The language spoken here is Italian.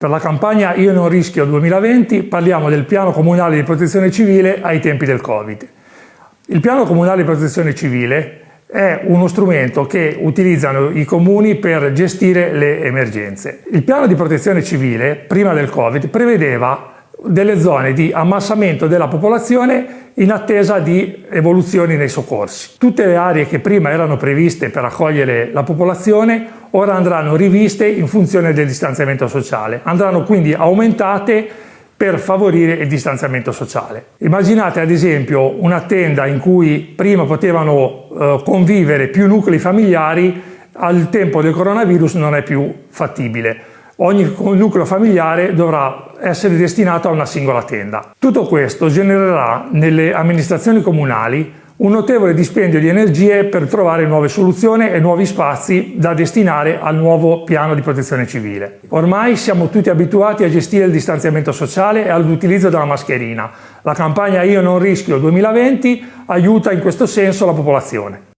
Per la campagna Io non rischio 2020 parliamo del piano comunale di protezione civile ai tempi del Covid. Il piano comunale di protezione civile è uno strumento che utilizzano i comuni per gestire le emergenze. Il piano di protezione civile, prima del Covid, prevedeva delle zone di ammassamento della popolazione in attesa di evoluzioni nei soccorsi. Tutte le aree che prima erano previste per accogliere la popolazione ora andranno riviste in funzione del distanziamento sociale, andranno quindi aumentate per favorire il distanziamento sociale. Immaginate ad esempio una tenda in cui prima potevano eh, convivere più nuclei familiari, al tempo del coronavirus non è più fattibile ogni nucleo familiare dovrà essere destinato a una singola tenda. Tutto questo genererà nelle amministrazioni comunali un notevole dispendio di energie per trovare nuove soluzioni e nuovi spazi da destinare al nuovo piano di protezione civile. Ormai siamo tutti abituati a gestire il distanziamento sociale e all'utilizzo della mascherina. La campagna Io non rischio 2020 aiuta in questo senso la popolazione.